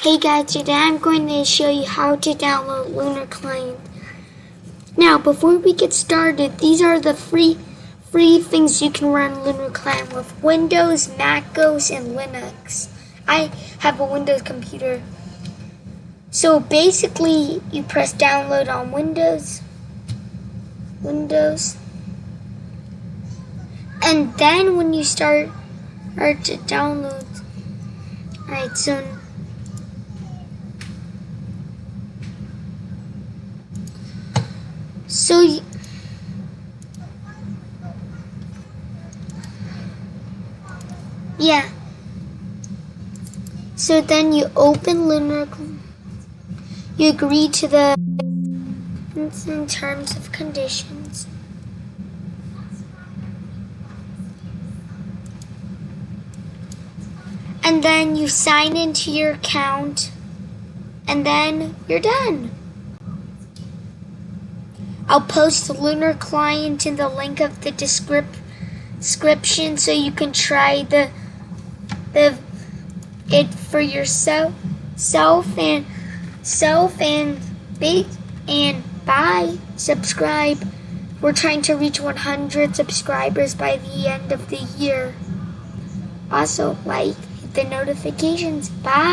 Hey guys, today I'm going to show you how to download Lunar Client. Now, before we get started, these are the free free things you can run Lunar Client with Windows, Mac OS, and Linux. I have a Windows computer. So basically, you press download on Windows, Windows, and then when you start, start to download, alright, so So, yeah. So then you open Lunar, you agree to the in terms of conditions. And then you sign into your account, and then you're done. I'll post Lunar client in the link of the descrip- description so you can try the the it for yourself self and self and big and bye. Subscribe. We're trying to reach 100 subscribers by the end of the year. Also like hit the notifications. Bye